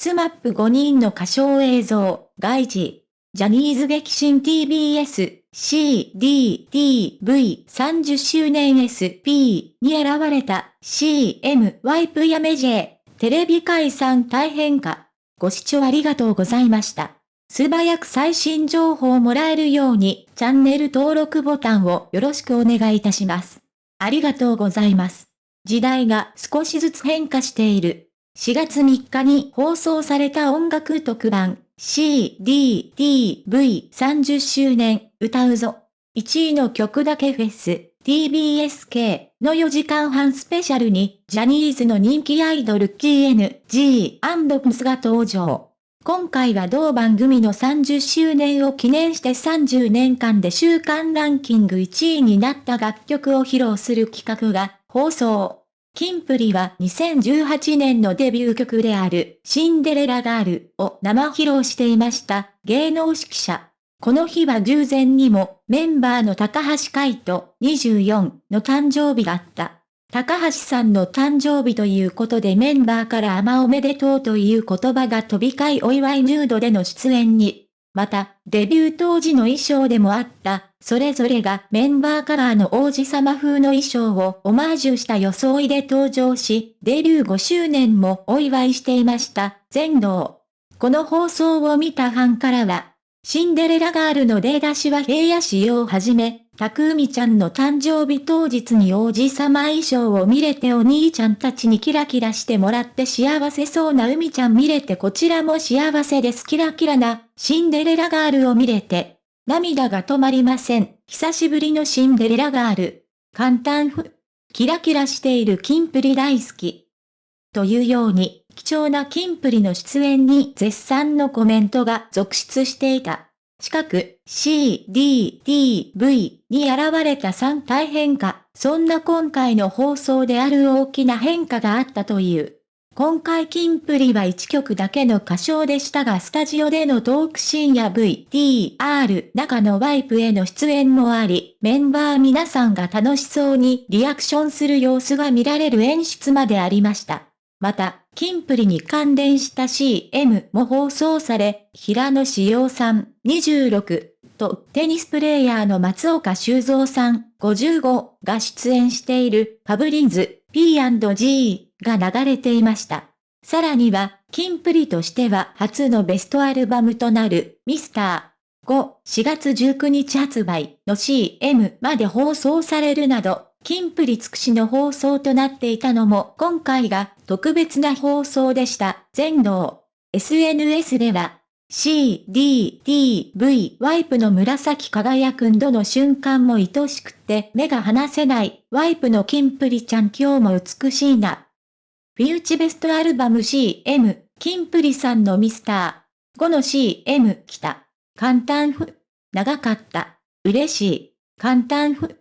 スマップ5人の歌唱映像、外事、ジャニーズ劇新 TBS、C、D、T、V、30周年 SP に選ばれた CM ワイプやメジェ、テレビ解散大変か。ご視聴ありがとうございました。素早く最新情報をもらえるように、チャンネル登録ボタンをよろしくお願いいたします。ありがとうございます。時代が少しずつ変化している。4月3日に放送された音楽特番 C、D、T、V 30周年歌うぞ。1位の曲だけフェス TBSK の4時間半スペシャルにジャニーズの人気アイドル KNG&PS が登場。今回は同番組の30周年を記念して30年間で週間ランキング1位になった楽曲を披露する企画が放送。キンプリは2018年のデビュー曲であるシンデレラガールを生披露していました芸能指揮者。この日は偶然にもメンバーの高橋海人24の誕生日があった。高橋さんの誕生日ということでメンバーから甘おめでとうという言葉が飛び交いお祝いヌードでの出演に。また、デビュー当時の衣装でもあった、それぞれがメンバーカラーの王子様風の衣装をオマージュした装いで登場し、デビュー5周年もお祝いしていました、全能。この放送を見たファンからは、シンデレラガールの出だしは平野仕様をはじめ、たくうみちゃんの誕生日当日に王子様衣装を見れてお兄ちゃんたちにキラキラしてもらって幸せそうな海ちゃん見れてこちらも幸せです。キラキラなシンデレラガールを見れて。涙が止まりません。久しぶりのシンデレラガール。簡単ふ。キラキラしているキンプリ大好き。というように貴重なキンプリの出演に絶賛のコメントが続出していた。近く C、D、T、V に現れた3大変化。そんな今回の放送である大きな変化があったという。今回キンプリは1曲だけの歌唱でしたがスタジオでのトークシーンや V、T、R 中のワイプへの出演もあり、メンバー皆さんが楽しそうにリアクションする様子が見られる演出までありました。また、キンプリに関連した CM も放送され、平野志陽さん26とテニスプレーヤーの松岡修造さん55が出演しているファブリンズ P&G が流れていました。さらには、キンプリとしては初のベストアルバムとなるミスター5、4月19日発売の CM まで放送されるなど、キンプリ尽くしの放送となっていたのも今回が特別な放送でした。全能。SNS では、C、D、T、V、ワイプの紫輝くんどの瞬間も愛しくって目が離せない、ワイプのキンプリちゃん今日も美しいな。フィーチベストアルバム CM、キンプリさんのミスター。5の CM 来た。簡単ふ。長かった。嬉しい。簡単ふ。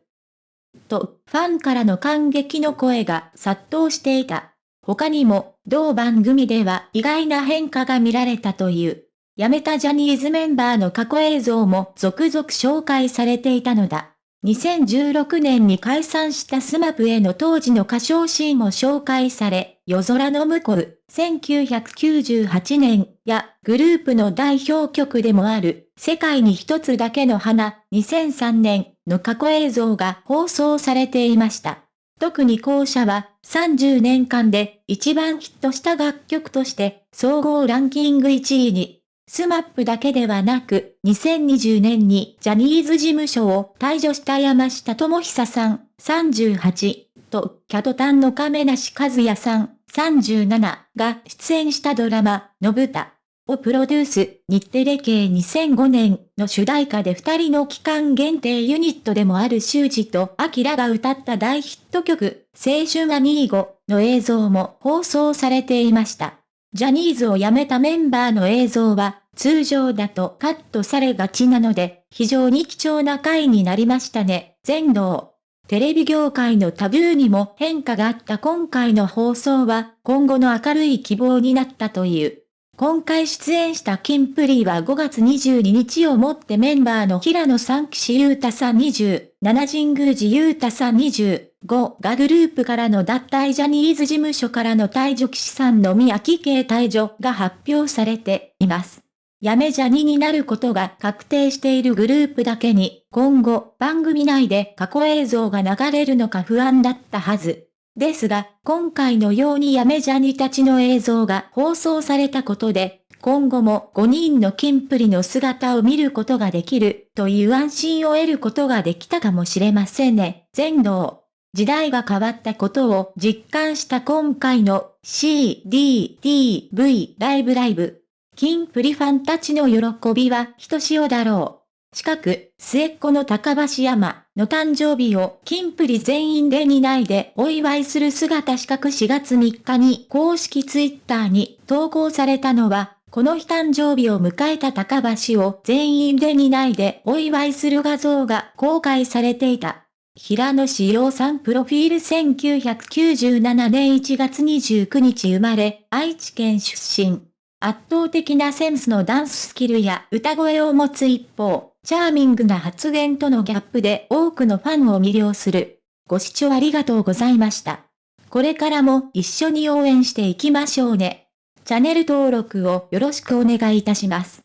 と、ファンからの感激の声が殺到していた。他にも、同番組では意外な変化が見られたという。辞めたジャニーズメンバーの過去映像も続々紹介されていたのだ。2016年に解散したスマップへの当時の歌唱シーンも紹介され、夜空の向こう、1998年やグループの代表曲でもある、世界に一つだけの花、2003年の過去映像が放送されていました。特に後者は30年間で一番ヒットした楽曲として総合ランキング1位にスマップだけではなく、2020年にジャニーズ事務所を退所した山下智久さん、38と、 KAT-TUN の亀梨和也さん、37が出演したドラマ、のぶたをプロデュース、日テレ系2005年の主題歌で二人の期間限定ユニットでもある修二とアキラが歌った大ヒット曲、青春アミーゴの映像も放送されていました。ジャニーズを辞めたメンバーの映像は、通常だとカットされがちなので、非常に貴重な回になりましたね、全能。テレビ業界のタブーにも変化があった今回の放送は、今後の明るい希望になったという。今回出演したキンプリは5月22日をもってメンバーの平野さん岸優太さん20、七神宮寺優太さん20、5がグループからの脱退ジャニーズ事務所からの退場騎士さんの宮城系退場が発表されています。やめジャニになることが確定しているグループだけに、今後番組内で過去映像が流れるのか不安だったはず。ですが、今回のようにやめジャニたちの映像が放送されたことで、今後も5人の金プリの姿を見ることができるという安心を得ることができたかもしれませんね。全能。時代が変わったことを実感した今回の C, D, T, V ライブライブ。キンプリファンたちの喜びはひとしおだろう。近く、末っ子の高橋山の誕生日をキンプリ全員で担いでお祝いする姿四角4月3日に公式ツイッターに投稿されたのはこの日誕生日を迎えた高橋を全員で担いでお祝いする画像が公開されていた。平野志陽さんプロフィール1997年1月29日生まれ、愛知県出身。圧倒的なセンスのダンススキルや歌声を持つ一方、チャーミングな発言とのギャップで多くのファンを魅了する。ご視聴ありがとうございました。これからも一緒に応援していきましょうね。チャンネル登録をよろしくお願いいたします。